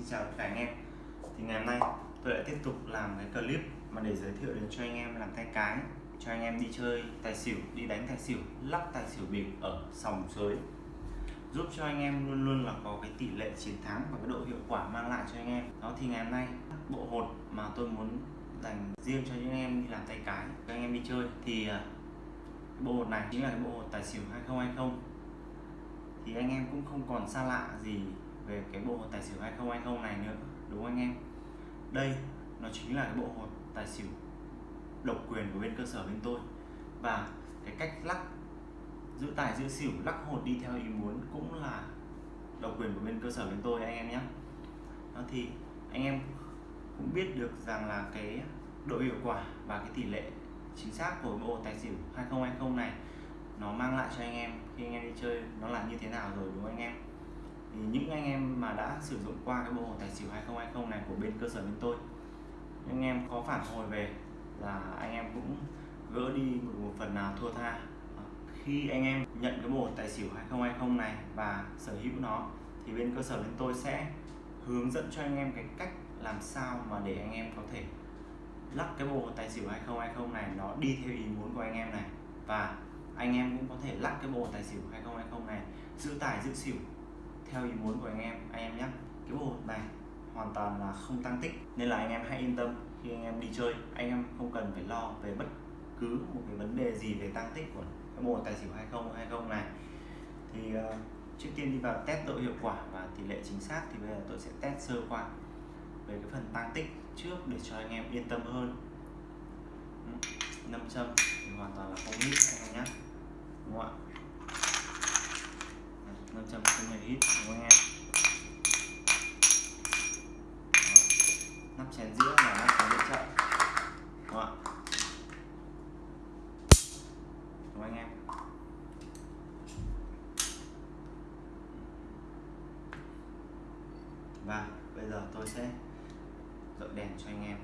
Xin chào tất cả anh em. Thì ngày hôm nay tôi lại tiếp tục làm cái clip mà để giới thiệu đến cho anh em làm tay cái cho anh em đi chơi tài xỉu, đi đánh tài xỉu, lắc tài xỉu bịp ở sòng sới giúp cho anh em luôn luôn là có cái tỷ lệ chiến thắng và cái độ hiệu quả mang lại cho anh em. Đó thì ngày hôm nay bộ hột mà tôi muốn dành riêng cho những em đi làm tay cái các anh em đi chơi thì à, bộ hột này chính là cái bộ hột tài xỉu 2020 thì anh em cũng không còn xa lạ gì về cái bộ tài xỉu 2020 này nữa, đúng không anh em? Đây, nó chính là cái bộ hột tài xỉu độc quyền của bên cơ sở bên tôi. Và cái cách lắc giữ tài, giữ xỉu, lắc hột đi theo ý muốn cũng là độc quyền của bên cơ sở bên tôi, anh em nhé. Đó thì anh em cũng biết được rằng là cái độ hiệu quả và cái tỷ lệ chính xác của bộ tài xỉu 2020 này nó mang lại cho anh em khi anh em đi chơi nó là như thế nào rồi, đúng không anh em? Thì những anh em mà đã sử dụng qua cái bộ hồ tài xỉu 2020 này của bên cơ sở bên tôi anh em có phản hồi về là anh em cũng gỡ đi một, một phần nào thua tha. Ờ, khi anh em nhận cái bộ tài xỉu 2020 này và sở hữu nó thì bên cơ sở bên tôi sẽ hướng dẫn cho anh em cái cách làm sao mà để anh em có thể lắc cái bộ tài xỉu 2020 này nó đi theo ý muốn của anh em này. Và anh em cũng có thể lắc cái bộ tài xỉu 2020 này giữ tài giữ xỉu theo ý muốn của anh em anh em nhé cái bộ này hoàn toàn là không tăng tích nên là anh em hãy yên tâm khi anh em đi chơi. Anh em không cần phải lo về bất cứ một cái vấn đề gì về tăng tích của cái bộ tài xỉu 2020 này. Thì uh, trước tiên đi vào test độ hiệu quả và tỷ lệ chính xác thì bây giờ tôi sẽ test sơ qua về cái phần tăng tích trước để cho anh em yên tâm hơn. Ừ, Nâm châm thì hoàn toàn là không hít anh em nhé đúng không ạ nâm châm không hề hít đúng không anh em nắp chén dĩa là nắp chén dĩa chậm đúng không ạ đúng anh em và bây giờ tôi sẽ dọi đèn cho anh em.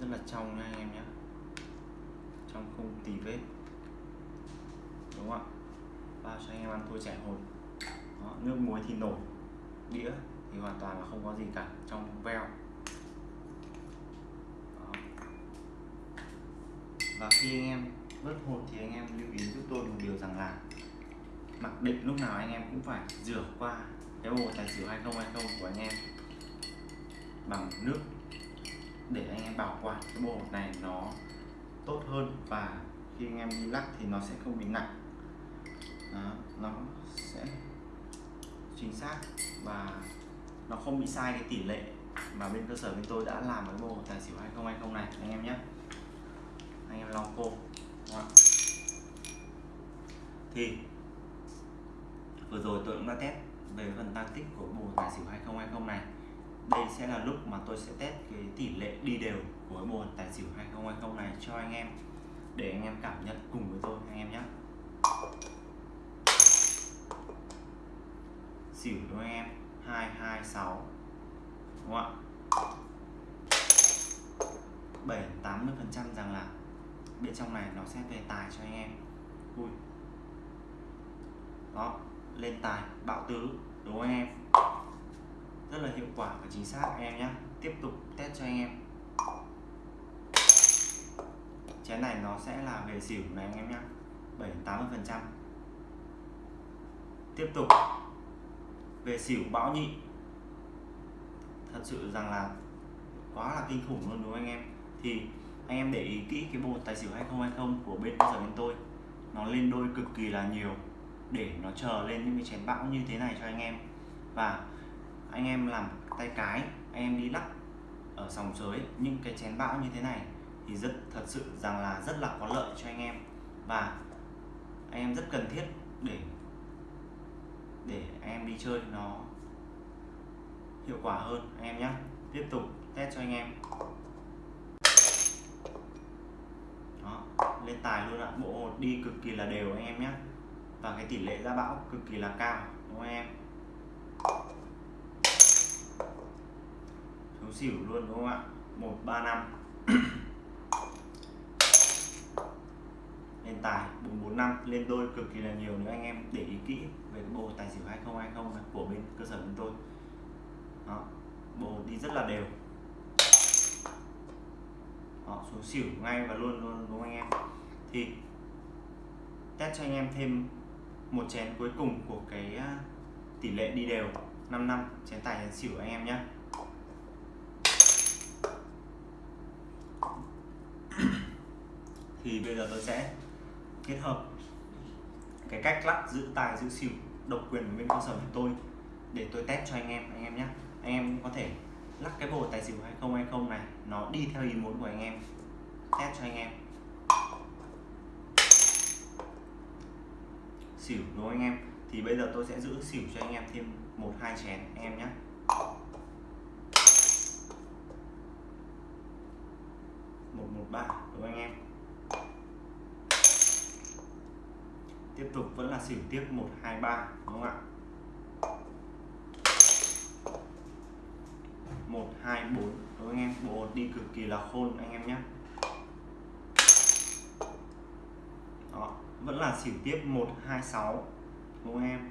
Rất là trong nha anh em nhé. Trong không tì vết. Đúng không ạ? Bao cho anh em ăn thôi chảy hồi. Đó, nước muối thì nổi đĩa thì hoàn toàn là không có gì cả. Trong veo. Và khi anh em vớt hột thì anh em lưu ý giúp tôi một điều rằng là mặc định lúc nào anh em cũng phải rửa qua cái bộ tài xỉu 2020 của anh em bằng nước để anh em bảo quản cái bộ này nó tốt hơn và khi anh em đi lắc thì nó sẽ không bị nặng. Đó, nó sẽ chính xác và nó không bị sai cái tỷ lệ mà bên cơ sở bên tôi đã làm cái bộ tài xỉu 2020 này anh em nhé anh em lau cô. Đó. thì vừa rồi tôi cũng đã test về phần tăng tích của bộ tài xỉu 2020 này. Đây sẽ là lúc mà tôi sẽ test cái tỷ lệ đi đều của bộ tài xỉu 2020 này cho anh em, để anh em cảm nhận cùng với tôi anh em nhé. Xỉu đúng không anh em 226 đúng không ạ? 7 80 phần trăm rằng là bên trong này nó sẽ về tài cho anh em. Ui. đó, lên tài, bạo tứ, đúng không anh em? Rất là hiệu quả và chính xác, anh em nhé tiếp tục test cho anh em. Chén này nó sẽ là về xỉu này anh em nhé 7 80 phần trăm. Tiếp tục. Về xỉu bão nhị. Thật sự rằng là quá là kinh khủng luôn, đúng không anh em? Thì anh em để ý kỹ cái bộ tài xỉu 2020 của bên cơ sở bên tôi. Nó lên đôi cực kỳ là nhiều, để nó chờ lên những cái chén bão như thế này cho anh em. Và anh em làm tay cái, anh em đi lắc ở sòng sới những cái chén bão như thế này thì rất, thật sự rằng là rất là có lợi cho anh em. Và anh em rất cần thiết để để anh em đi chơi nó hiệu quả hơn. Anh em nhé tiếp tục test cho anh em đó, lên tài luôn ạ. Bộ hột đi cực kỳ là đều anh em nhé và cái tỷ lệ ra bão cực kỳ là cao, đúng không em? Xuống xỉu luôn, đúng không ạ? 135 lên tài 445 lên đôi cực kỳ là nhiều nếu anh em. Để ý kỹ về cái bộ tài xỉu 2020 của bên cơ sở bên tôi. Đó, bộ đi rất là đều đó, xuống xỉu ngay và luôn luôn đúng không anh em? Thì test cho anh em thêm một chén cuối cùng của cái à, tỷ lệ đi đều 5 năm chén tài chén xỉu anh em nhé thì bây giờ tôi sẽ kết hợp cái cách lắc giữ tài giữ xỉu độc quyền của bên cơ sở của tôi để tôi test cho anh em anh em nhé anh em có thể lắc cái bộ tài xỉu 2020 này, nó đi theo ý muốn của anh em. Test cho anh em. Xỉu, đúng không anh em? Thì bây giờ tôi sẽ giữ xỉu cho anh em thêm một, hai chén, anh em nhé một một, ba, đúng không anh em? Tiếp tục vẫn là xỉu tiếp, một, hai, ba, đúng không ạ? Một, hai, bốn. Đúng anh em? Bộ đi cực kỳ là khôn, anh em nhé. Đó, vẫn là xỉu tiếp. 126 đúng không em?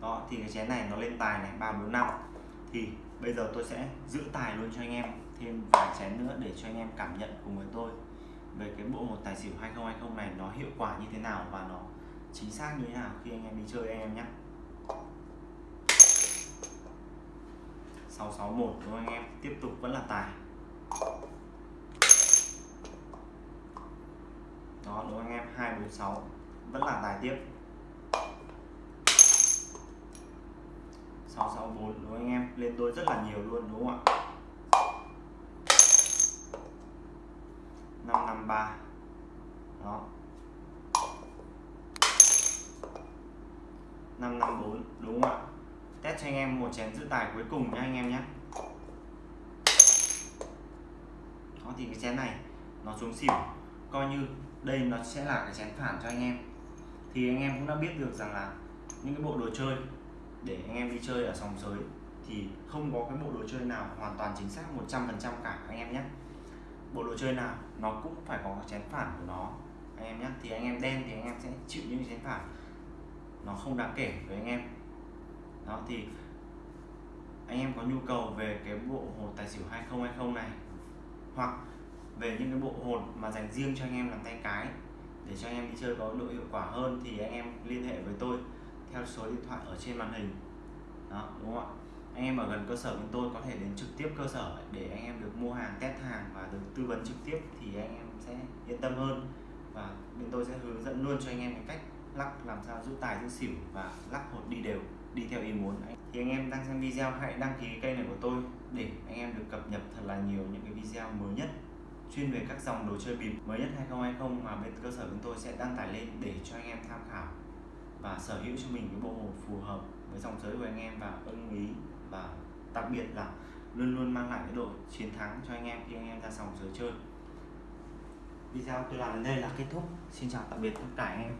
Đó, thì cái chén này nó lên tài này 345 thì bây giờ tôi sẽ giữ tài luôn cho anh em. Thêm vài chén nữa để cho anh em cảm nhận cùng với tôi về cái bộ một tài xỉu 2020 này nó hiệu quả như thế nào và nó chính xác như thế nào khi anh em đi chơi, anh em nhé. 661 đúng không anh em? Tiếp tục vẫn là tài. Đó, đúng không anh em? 246 vẫn là tài tiếp. 664 đúng không anh em? Lên đôi rất là nhiều luôn, đúng không ạ? 553 đó. 554 đúng không ạ? Test cho anh em một chén giữ tài cuối cùng nha anh em nhé đó, thì cái chén này nó xuống xỉu. Coi như đây nó sẽ là cái chén phản cho anh em. Thì anh em cũng đã biết được rằng là những cái bộ đồ chơi để anh em đi chơi ở sòng sới thì không có cái bộ đồ chơi nào hoàn toàn chính xác 100% cả, anh em nhé bộ đồ chơi nào nó cũng phải có chén phản của nó, anh em nhé thì anh em đen thì anh em sẽ chịu những chén phản. Nó không đáng kể với anh em đó thì anh em có nhu cầu về cái bộ hột tài xỉu 2020 này, hoặc về những cái bộ hột mà dành riêng cho anh em làm tay cái, để cho anh em đi chơi có độ hiệu quả hơn thì anh em liên hệ với tôi theo số điện thoại ở trên màn hình. Đó, đúng không ạ? Anh em ở gần cơ sở bên tôi có thể đến trực tiếp cơ sở để anh em được mua hàng, test hàng và được tư vấn trực tiếp thì anh em sẽ yên tâm hơn. Và bên tôi sẽ hướng dẫn luôn cho anh em cái cách lắc, làm sao giữ tài giữ xỉu và lắc hột đi đều đi theo ý muốn thì anh em đang xem video, hãy đăng ký kênh này của tôi để anh em được cập nhật thật là nhiều những cái video mới nhất chuyên về các dòng đồ chơi bịp mới nhất 2020 mà bên cơ sở chúng tôi sẽ đăng tải lên để cho anh em tham khảo và sở hữu cho mình cái bộ hồ phù hợp với dòng giới của anh em và ưng ý và đặc biệt là luôn luôn mang lại cái độ chiến thắng cho anh em khi anh em ra sòng giới chơi. Video tôi làm đến đây là kết thúc. Xin chào tạm biệt tất cả anh em.